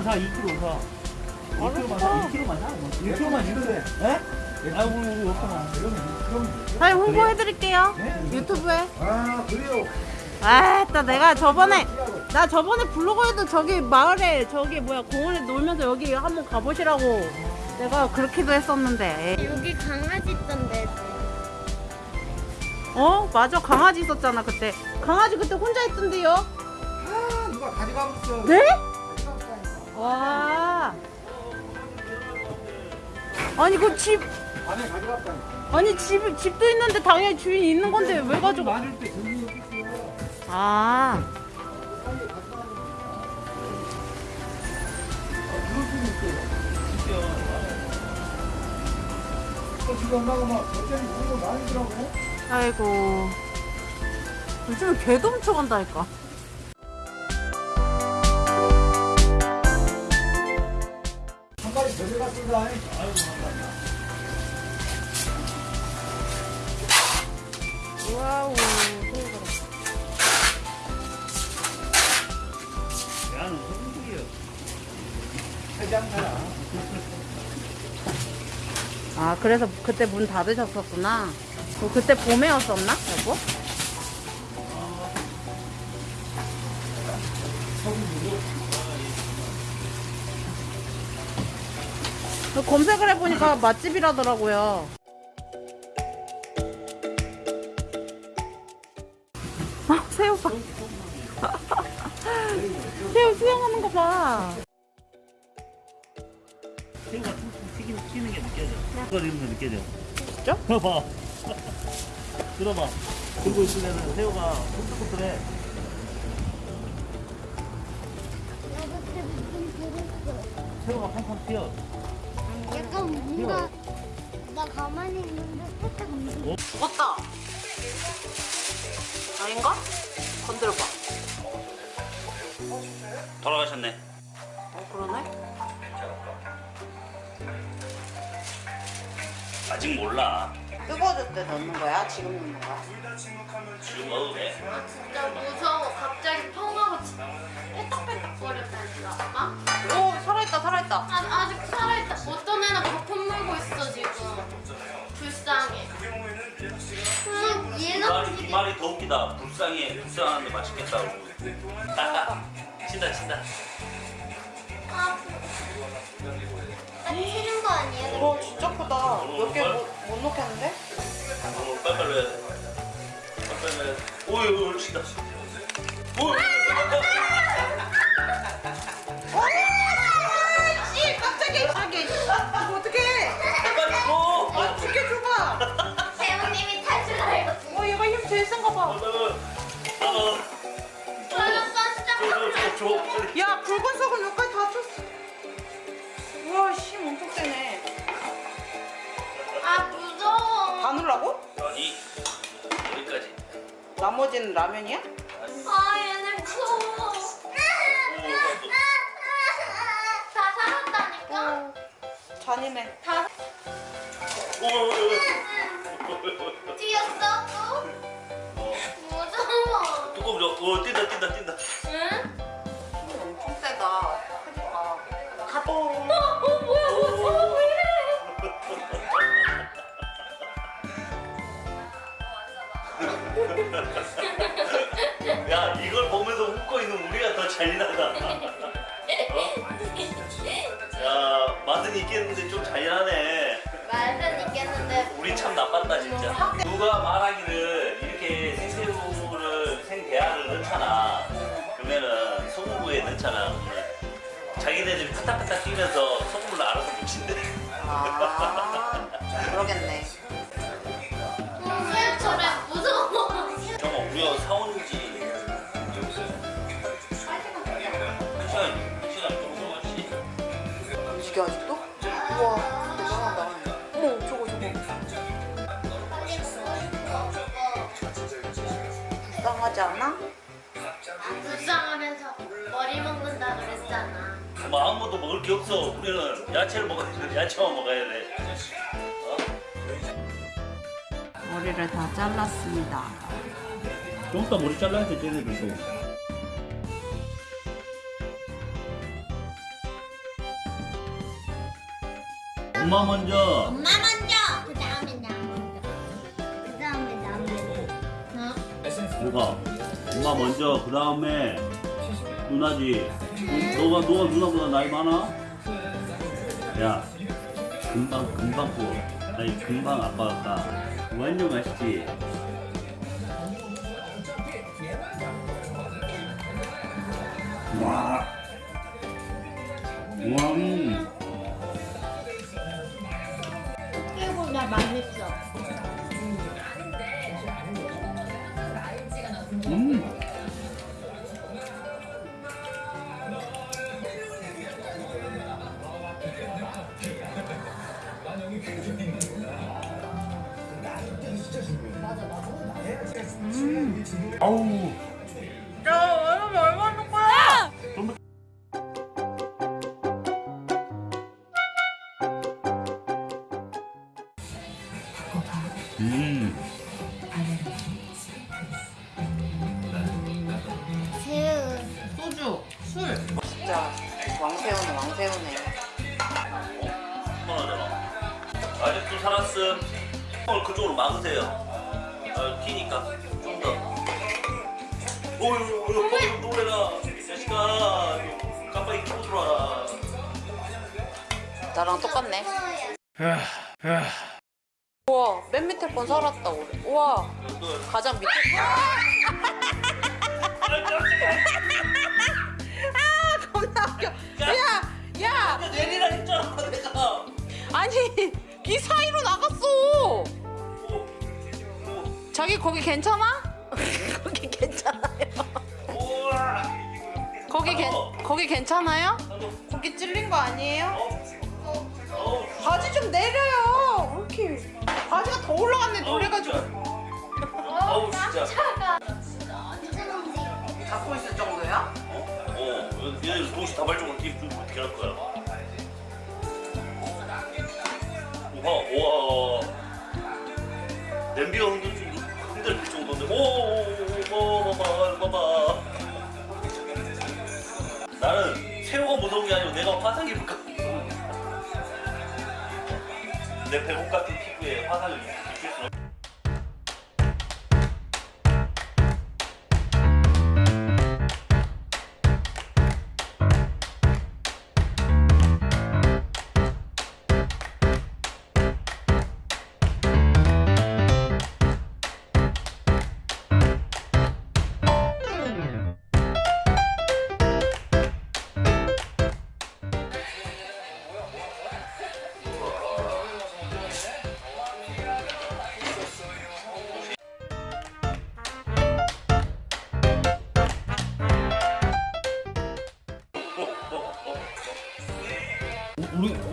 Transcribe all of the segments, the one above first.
1kg만 사, 2kg 사. 2kg만 사, 2kg만 사. 1kg만 주는데. 예? 아, 우리, 우리 없잖아. 사장님 홍보해드릴게요. 유튜브에. 아 그래요. 아, 또 내가 저번에 나 저번에 블로그에도 저기 마을에 저기 뭐야 공원에 놀면서 여기 한번 가보시라고 내가 그렇게도 했었는데. 여기 강아지 있던데. 어, 맞아 강아지 있었잖아 그때. 강아지 그때 혼자 있던데요? 아 누가 가져가겠어. 네? 와. 아니 그 집 안에 가져갔다. 아니 집 집도 있는데 당연히 주인이 있는 건데 왜? 맞을 때 없겠어요. 아. 공부 많이 더라고 아이고. 요즘에 개도 훔쳐간다니까. 들어갔습니다. 와우. 야는. 아 그래서 그때 문 닫으셨었구나. 어, 그때 봄에였었나 여보? 그 검색을 해보니까 맛집이라더라고요. 아 새우 봐. 새우 수영하는 거 봐. 새우가 튀긴, 튀는 게 느껴져. 끓이는 거 느껴져. 진짜? 들어봐. 들어봐. 들고 있으면 새우가 톡톡톡해. 새우가 팡팡 튀어. 뭔가 나 가만히 있는데 살짝 움직여. 먹었다. 아닌가? 건드려봐. 돌아가셨네. 어 그러네. 아직 몰라. 뜨거워질 때 넣는 거야? 지금 넣는 거야? 지금 먹어도 돼. 아 진짜 무서워. 갑자기 통하고 빼딱빼딱 거렸다니까. 아? 오 살아있다 살아있다. 아, 아직 살아있다. 어떤 애는 있어 지금. 불쌍해. 음, 이 얘는 말이, 이 말이 더 웃기다. 불쌍해. 불쌍한데 맛있겠다고. 친다, 친다. 아, 딱 튀는 거 아니에요? 와 진짜 크다. 몇 개 못 넣겠는데? 어, 빨빨 넣어야 돼. 빨빨 넣어야 돼. 오이, 오이, 친다. 오이, 굵은 속은 여기까지 다 쳤어. 우와 힘 엄청 세네. 아 무서워. 다 넣으라고? 아니, 여기까지. 나머지는 라면이야? 아 얘네 무서워. 다 살았다니까. 잔인해. 다 오, 오, 오. 뛰었어 또. 무서워. 뚜껑 줘. 오, 뛴다, 뛴다, 뛴다. 응? 야, 이걸 보면서 웃고 있는 우리가 더 잔인하다. 어? 야, 맛은 있겠는데 좀 잔인하네. 말은 있겠는데. 우리 참 나빴다 진짜. 누가 말하기를 이렇게 생새우를 생대하를 넣잖아. 그러면은 소금구에 넣잖아. 자기네들이 파닥파닥 뛰면서 소금을 알아서 묻힌대. 아 뭐 아무것도 먹을 게 없어. 우리는 야채를 먹어야 돼. 야채만 먹어야 돼. 어? 머리를 다 잘랐습니다. 좀 이따 머리 잘라야 돼, 쟤네들도. 엄마 먼저. 엄마 먼저. 그 다음에 나 먼저. 그 다음에 나 먼저. 어? 누가? 엄마 먼저. 그 다음에. 누나지. 너가 너가 누나보다 나이 많아? 야, 금방 금방 보. 아니 금방 아빠 같다. 완전 맛있지. 와. 와. 음. 진짜 왕새우네, 왕새우네. 하잖아. 아직도 살았음. 오늘 그쪽으로 막으세요. 아, 튀니까 좀 더. 어휴, 어휴, 어휴, 노래라. 이 자식아, 깜빡이 켜고 들어와라. 나랑 똑같네. 우와, 맨 밑에 건 살았다, 우리. 우와, 가장 밑에. 아, 겁나 웃겨. 야, 야, 내리라 했잖아, 내가. 아니, 이 사이로 나갔어. 자기 거기 괜찮아? 거기 괜찮아요. 거기 괜 어. 거기 괜찮아요? 나도, 거기 찔린 거 아니에요? 어, 바지 좀 내려요. 왜 이렇게 바지가 더 올라갔네 노래가지고. 어, 얘네 동시 다발적으로 뒤에 좀 어떻게 할 거야? 우와, 우와. 냄비가 흔들, 좀 흔들 정도인데, 오, 오, 봐봐, 봐봐. 나는 새우가 무서운 게 아니고 내가 화상 입을 까내 배꼽 같은 피부에 화상을 입힐 수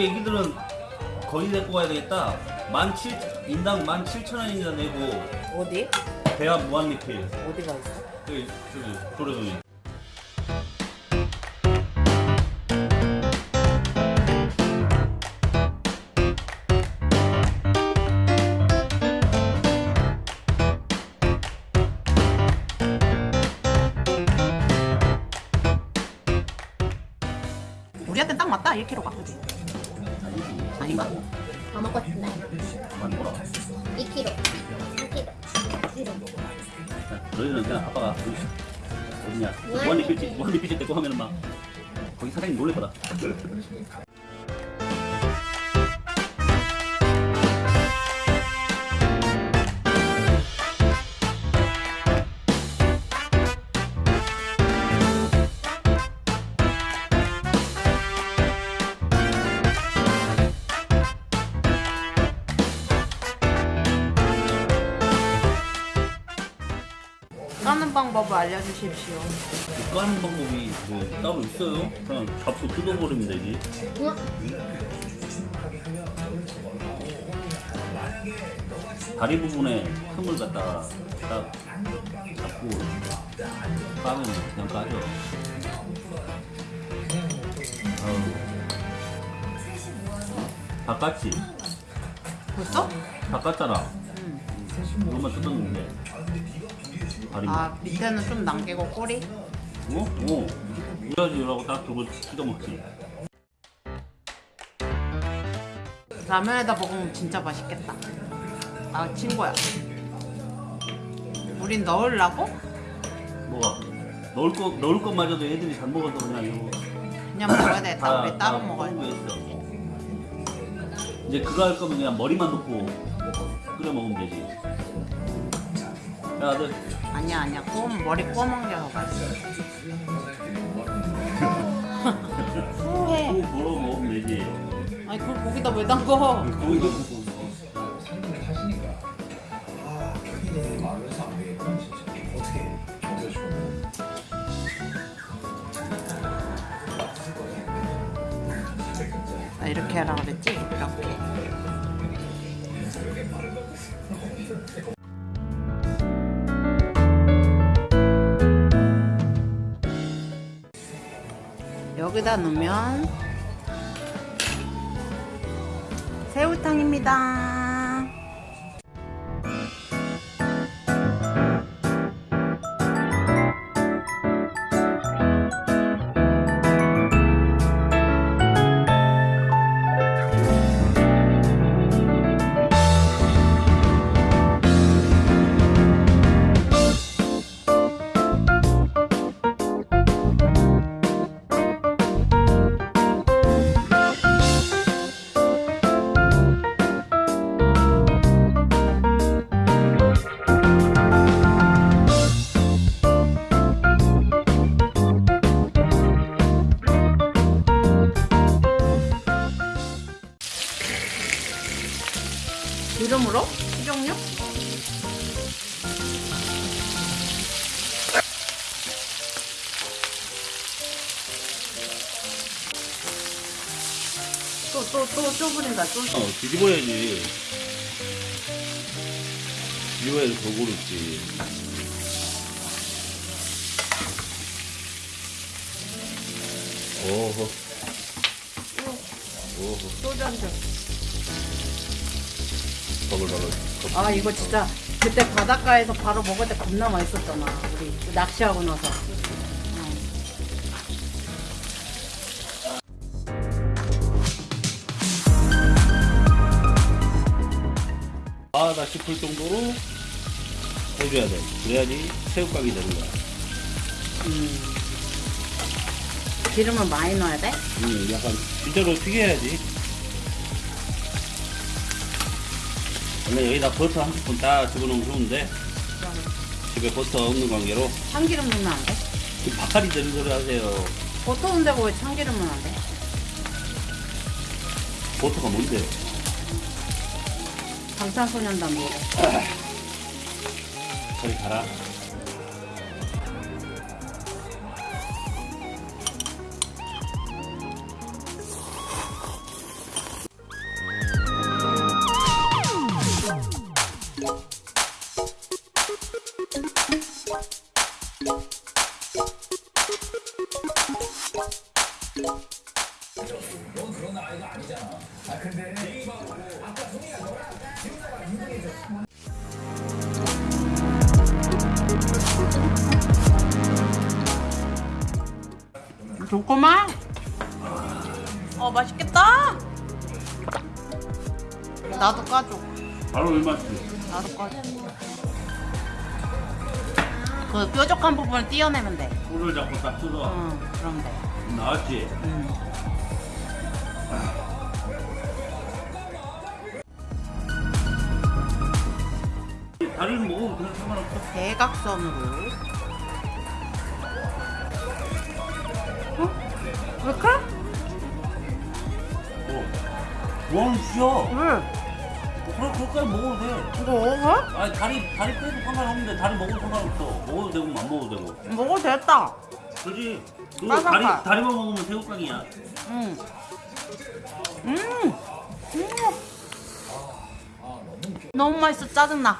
우리 애기들은 거의 데리고 가야 되겠다. 만 칠, 인당 만 칠천 원이나 내고 어디? 대학 무한리필. 어디가 있어? 저기 저기 도로동에. 우리한테 딱 맞다 1kg가 그지? 다 먹어. 2kg. 3kg. 2kg. 너희는 그냥 아빠가 그 어디냐 무한리필 무한리필 때고 하면은 막 거기 사장님 놀랄 거다. 주십시오. 까는 방법이 뭐 따로 있어요? 그냥 잡고 뜯어버리면 되지. 다리 부분에 틈을 갖다가 딱 잡고 까면 그냥. 아우. 다 깠지? 벌써? 다 깠잖아. 이것만 뜯었는데. 다리 아 밑에는 좀 남기고 꼬리? 어? 어. 이래야지 이라고 딱 두고 뜯어 먹지. 라면에다 먹으면 진짜 맛있겠다. 아 친구야. 우린 넣으려고? 뭐가? 넣을 거 넣을 것마저도 애들이 잘 먹어서 그냥 이거 그냥 먹어야 돼. 다 우리 따로 다 먹어야 돼. 했어. 이제 그거 할 거면 그냥 머리만 넣고 끓여 먹으면 되지. 야, 아들. 아니야 아니야. 구워 머리 게더 맛있어. 후회. 꼭 걸어 먹으면 되지. 아니 그걸 거기다 왜 담궈? 거기도 여기다 넣으면 새우탕입니다. 기름으로? 식용유? 또 또 또 쪼부린다 또 어, 뒤집어야지. 뒤집어야지 더 고르지. 오호. 오호. 소주 한 잔. 버글버글. 아 이거 진짜 그때 바닷가에서 바로 먹을 때 겁나 맛있었잖아 우리 낚시하고 나서 아다 싶을 정도로 해줘야 돼. 그래야지 새우깡이 되는 거야. 음. 기름을 많이 넣어야 돼? 음, 약간 진짜로 튀겨야지. 원래 여기다 버터 한 스푼 딱 집어넣으면 좋은데 집에 버터 없는 관계로 참기름 넣으면 안 돼? 그 바카리 되는 소리 하세요. 버터 온다고 왜 참기름 넣으면 안 돼? 버터가 뭔데? 방탄소년단 노래 저리 가라. 좋구만 어 맛있겠다 나도 까줘 바로 얼마지? 나도 까줘 그 뾰족한 부분을 띄어내면 돼 손을 잡고 딱 뜯어. 응, 그럼 돼 나왔지? 응. 다리는 먹어도 상관없어. 대각선으로 어? 왜 그래? 어. 뭐하는 짓이야? 왜? 그래, 그렇게 먹어도 돼. 이거 왜? 아니, 다리, 다리 빼도 상관없는데, 다리 먹어도 상관없어. 먹어도 되고, 안 먹어도 되고. 먹어도 됐다 그지? 그. 다리, 다리만 먹으면 새우깡이야. 응. 음. 음. 너무 맛있어 짜증나